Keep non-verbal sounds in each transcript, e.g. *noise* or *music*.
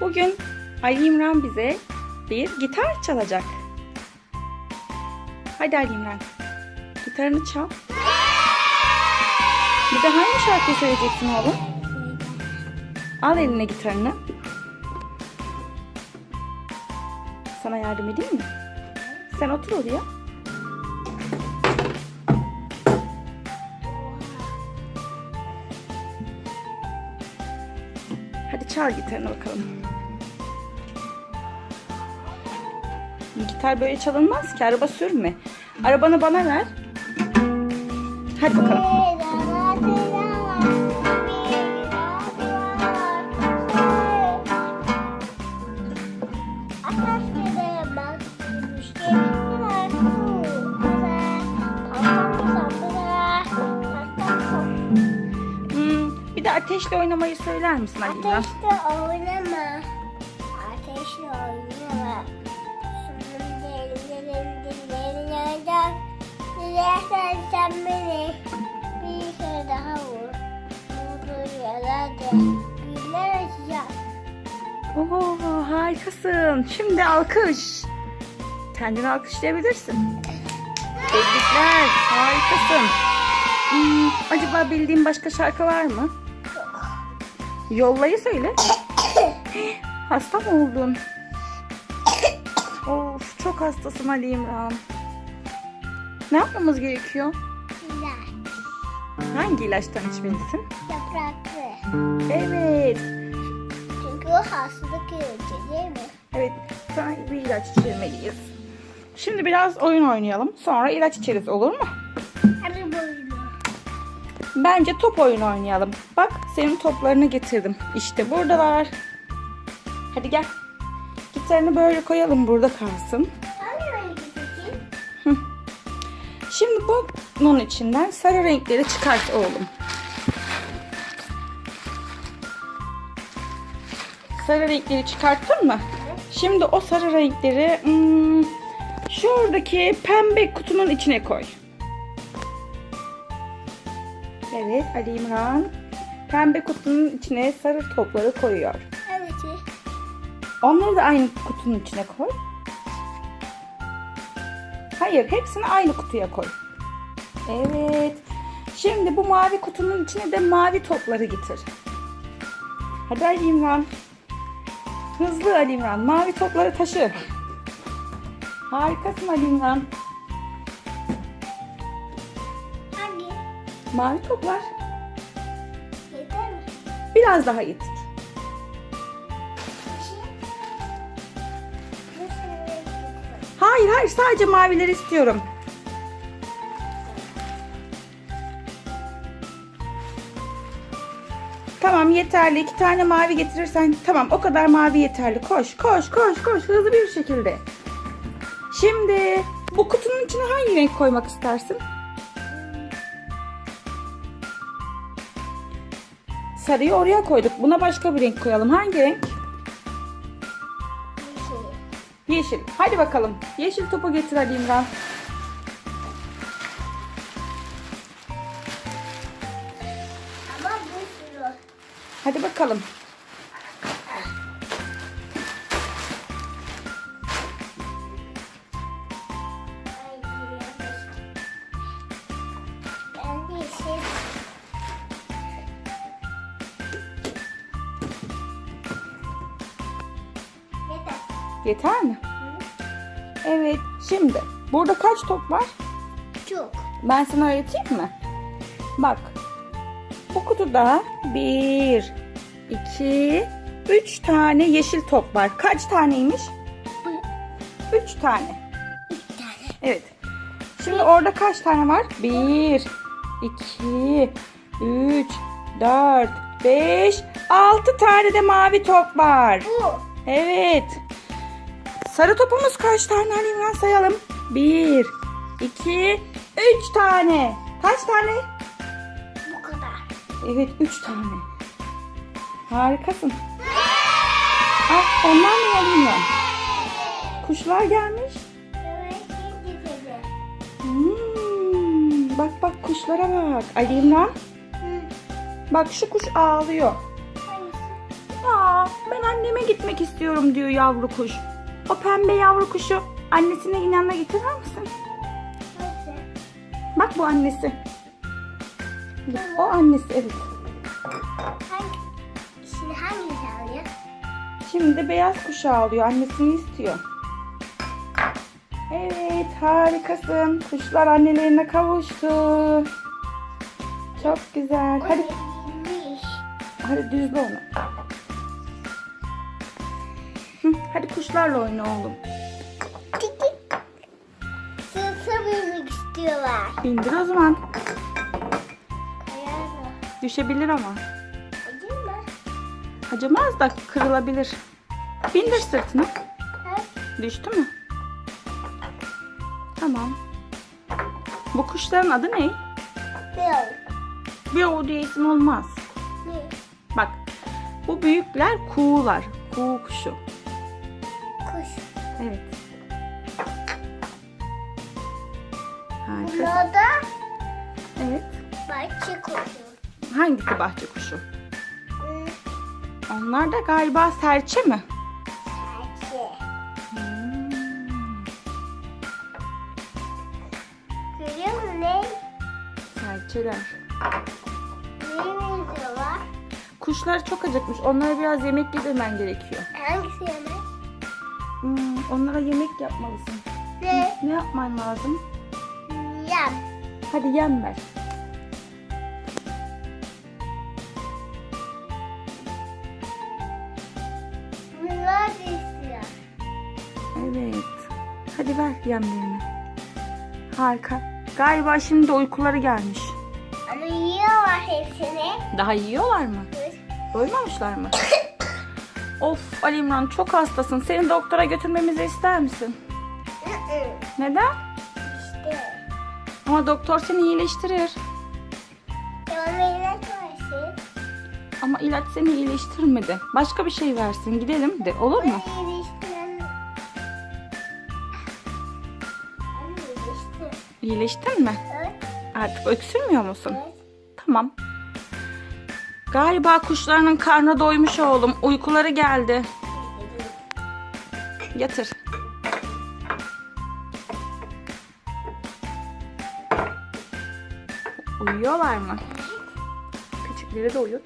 Bugün Ali İmran bize bir gitar çalacak. Hadi Ali İmran. Gitarını çal. Bize hangi şarkıyı söyleyeceksin oğlum? Al eline gitarını. Sana yardım edeyim mi? Sen otur oraya. Hadi çal gitarını bakalım. Gitar böyle çalınmaz ki. Araba sürme. Arabanı bana ver. Hadi bakalım. Hmm, bir de ateşle oynamayı söyler misin Ali? Ateşle oynama. Ateşle oynama. Dilersen sen beni bir kere daha vur. Vurdur yaradı. Güller açacak. Oo, harikasın. Şimdi alkış. Kendini alkışlayabilirsin. Tebrikler. Harikasın. Hmm, acaba bildiğin başka şarkı var mı? Yollayı söyle. Hasta mı oldun? Of çok hastasın Ali İmran. Ne yapmamız gerekiyor? Güzel. Hangi ilaçtan içmelisin? Yapraklı. Evet. Çünkü o hastalık yürütü değil mi? Evet, sana bir ilaç içirmeliyiz. Şimdi biraz oyun oynayalım. Sonra ilaç içeriz olur mu? Bence top oyunu oynayalım. Bak senin toplarını getirdim. İşte buradalar. Hadi gel. Gitarını böyle koyalım burada kalsın. Bunun içinden sarı renkleri çıkart oğlum. Sarı renkleri çıkarttın mı? Şimdi o sarı renkleri hmm, şuradaki pembe kutunun içine koy. Evet Ali İmran pembe kutunun içine sarı topları koyuyor. Evet. Onları da aynı kutunun içine koy. Hayır, hepsini aynı kutuya koy. Evet. Şimdi bu mavi kutunun içine de mavi topları getir. Hadi Ali İmran. Hızlı Ali İmran. Mavi topları taşı. Harikasın Ali İmran. Hangi? Mavi toplar. Yeter mi? Biraz daha getir. Hayır hayır sadece mavileri istiyorum. Tamam yeterli. İki tane mavi getirirsen tamam o kadar mavi yeterli. Koş koş koş koş hızlı bir şekilde. Şimdi bu kutunun içine hangi renk koymak istersin? Sarıyı oraya koyduk. Buna başka bir renk koyalım. Hangi renk? Yeşil. Yeşil. Hadi bakalım. Yeşil topu getir Ali İmran. Hadi bakalım. Yeter. Mi? Evet. Şimdi burada kaç top var? Çok. Ben sana öğreteyim mi? Bak. Bu kutuda bir, iki, üç tane yeşil top var. Kaç taneymiş? Üç tane. Bir tane. Evet. Şimdi orada kaç tane var? Bir, iki, üç, dört, beş, altı tane de mavi top var. Bu. Evet. Sarı topumuz kaç tane Ali İmran sayalım. Bir, iki, üç tane. Kaç tane? Bu kadar. Evet üç tane. Harikasın. Ah ne Ali İmran? Kuşlar gelmiş. Hmm, bak bak kuşlara bak. Ali. Bak şu kuş ağlıyor. Aa, Ben anneme gitmek istiyorum diyor yavru kuş. O pembe yavru kuşu annesinin yanına getirir misin? Bak bu annesi. O annesi evet. Şimdi beyaz kuşu alıyor. Annesini istiyor. Evet harikasın. Kuşlar annelerine kavuştu. Çok güzel. Hadi, hadi düzle onu. Hı, hadi kuşlarla oyna oğlum. Sırtı binmek istiyorlar. Bindir o zaman. Düşebilir ama. Acımaz da kırılabilir. Bindir sırtına. Düştü mü? Tamam. Bu kuşların adı ne? Yok. Bir o diye isim olmaz. Ne? Bak bu büyükler kuğular. Kuğu kuşu. Kuş. Evet. Harika. Da Evet. bahçe kuşu. Hangisi bahçe kuşu? Hmm, Onlar da galiba serçe mi? Bahçe. Hmm. Görüyor musun ne? Serçeler. Neye benziyorlar? Kuşlar çok acıkmış. Onlara biraz yemek yedirmen gerekiyor. Hangisi yemek? Hmm, onlara yemek yapmalısın. Ne? Ne yapman lazım? Yem. Hadi yem ver. Hadi ver yemlerini. Harika. Galiba şimdi uykuları gelmiş. Ama yiyorlar hepsini. Daha yiyorlar mı? Doymamışlar mı? *laughs* of Ali İmran çok hastasın. Seni doktora götürmemizi ister misin? Neden? işte. Ama doktor seni iyileştirir. Ama ilaç seni iyileştirmedi. Başka bir şey versin. Gidelim de olur mu? Beni İyileştin mi? Evet. Artık öksürmüyor musun? Evet. Tamam. Galiba kuşlarının karnı doymuş oğlum. Uykuları geldi. Yatır. Uyuyorlar mı? Küçükleri de uyur.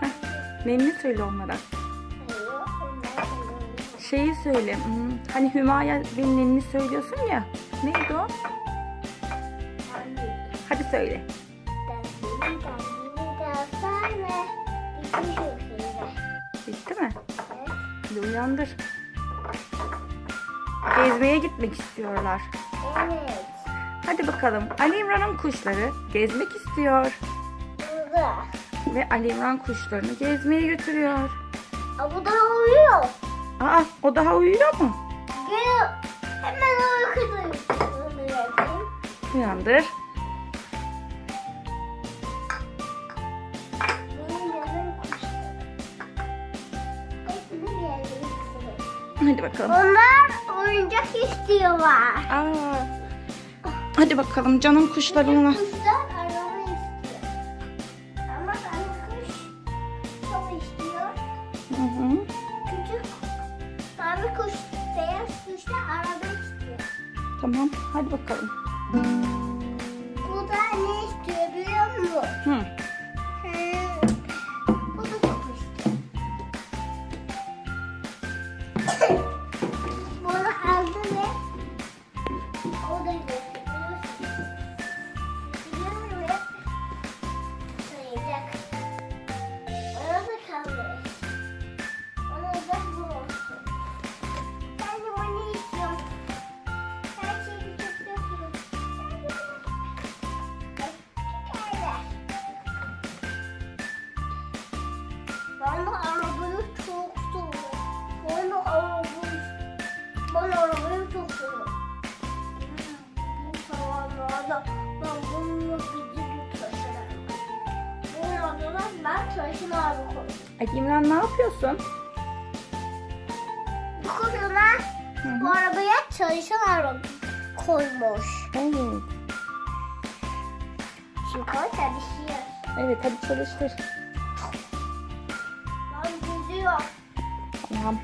Heh, Nenni söyle onlara. Şeyi söyle. hmm, Hani Hümaya bir nenni söylüyorsun ya. Neydi o? Hadi söyle. Bitti mi? Evet. Hadi uyandır. Gezmeye gitmek istiyorlar. Evet. Hadi bakalım. Ali İmran'ın kuşları gezmek istiyor. Burada. Ve Ali İmran kuşlarını gezmeye götürüyor. Aa, bu da uyuyor. Aa o daha uyuyor mu? Gel. Hemen yapayım. Uyandır. Hadi bakalım. Onlar oyuncak istiyorlar. Aa. Hadi bakalım canım kuşlarına. Mavi kuş, beyaz kuş da araba istiyor. Tamam. Hadi bakalım. Bu da ne istiyor biliyor musun? Hı. Hmm, Bu da istiyor. Bunu aldı ve o da götürüyor. Ali İmran ne yapıyorsun? Bu kutuna Hı bu arabaya çalışan araba koymuş. Evet. Şimdi o çalışıyor. Evet hadi çalıştır. Ben gidiyor. Tamam.